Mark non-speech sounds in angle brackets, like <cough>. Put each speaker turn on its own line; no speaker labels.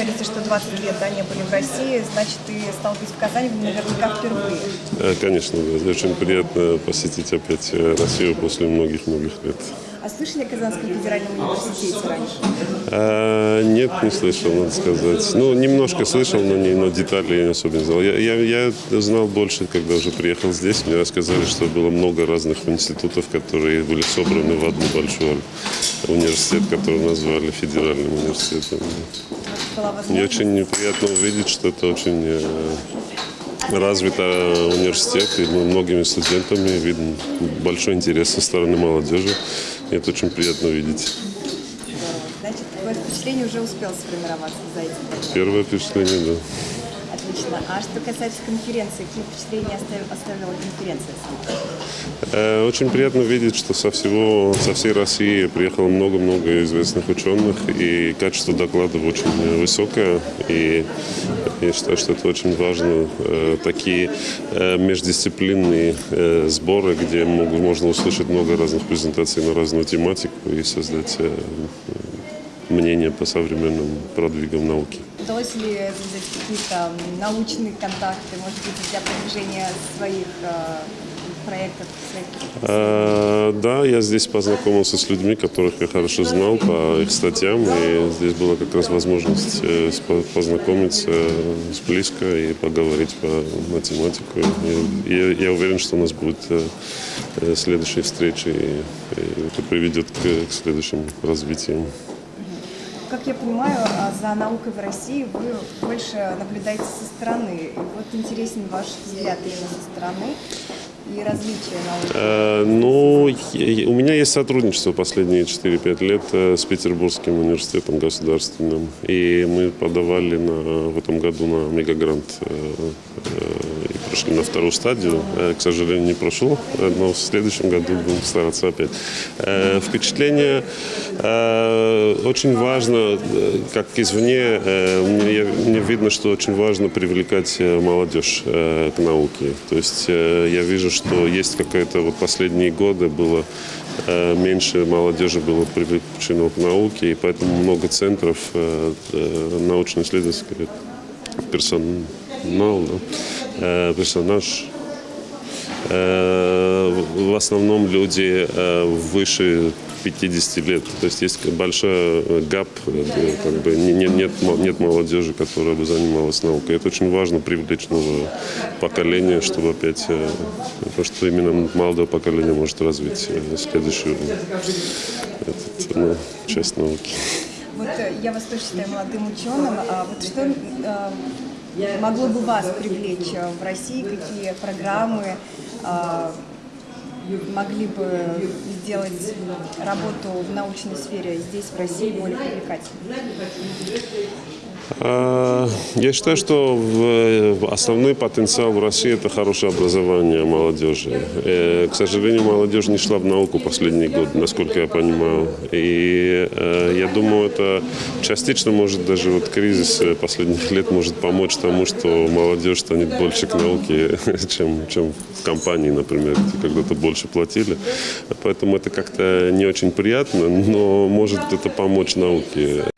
говорится, что 20 лет да, не были в России, значит, ты стал быть в Казани наверняка впервые.
Э, конечно. Очень приятно посетить опять э, Россию после многих-многих лет.
А слышали о Казанском федеральном университете раньше?
А, нет, не слышал, надо сказать. Ну, немножко слышал, но, не, но детали я не особенно знал. Я, я, я знал больше, когда уже приехал здесь. Мне рассказали, что было много разных институтов, которые были собраны в одну большую университет, который назвали федеральным университетом.
Была
Мне очень неприятно увидеть, что это очень э, развитый университет, и мы многими студентами видим большой интерес со стороны молодежи. И это очень приятно видеть.
Значит, такое впечатление уже успел сформироваться за эти пять лет.
Первое впечатление, да.
Отлично. А что касается конференции, какие впечатления оставила, конференция?
Э, Очень приятно видеть, что со всего, со всей России приехало много-много известных ученых, и качество докладов очень высокое, и я считаю, что это очень важно. Э, Такие э, междисциплинные сборы, где можно услышать много разных презентаций на разную тематику и создать мнение по современным продвигам науки.
Удалось ли завязать какие-то научные контакты, может быть, для продвижения своих э, проектов, своих
Э, Да, я здесь познакомился с людьми, которых я хорошо знал по их статьям, и здесь была как раз возможность э, познакомиться с близко и поговорить по математику. Я, уверен, что у нас будет следующие встречи, и, это приведет к следующим развитиям.
Как я понимаю, а, за наукой в России вы больше наблюдаете со стороны. И вот интересен ваш взгляд именно со стороны и развитие науки.
Э, Ну, у меня есть сотрудничество последние 4-5 лет э, с Петербургским университетом государственным. И мы подавали на, в этом году на мегагрант и прошли на вторую стадию. Э, К сожалению, не прошел, э, но в следующем году будем стараться опять. Э, Впечатление очень важно, как извне, мне, видно, что очень важно привлекать молодежь к науке. То есть я вижу, что есть какая-то вот последние годы было меньше молодежи было привлечено к науке, и поэтому много центров научно-исследовательских персонал, да, э, персонаж Э, в основном люди э, выше 50 лет. То есть есть большой э, гап, э, как бы не- не- нет, мо- нет молодежи, которая бы занималась наукой. Это очень важно привлечь новое поколение, чтобы опять, потому что именно молодое поколение может развить следующую этот, ну, часть науки.
Вот я вас тоже считаю молодым ученым. А вот что могло бы вас привлечь э, в России? Какие программы э, могли бы сделать работу в научной сфере здесь, в России, более привлекательной?
А, Я считаю, что в основной потенциал в России – это хорошее образование молодежи. Э, К сожалению, молодежь не шла в науку последние годы, насколько я понимаю. И э, я думаю, это частично может даже вот кризис э, последних лет может помочь тому, что молодежь станет больше к науке, <laughs> чем, чем в компании, например, где когда-то больше платили. Поэтому это как-то не очень приятно, но может это помочь науке.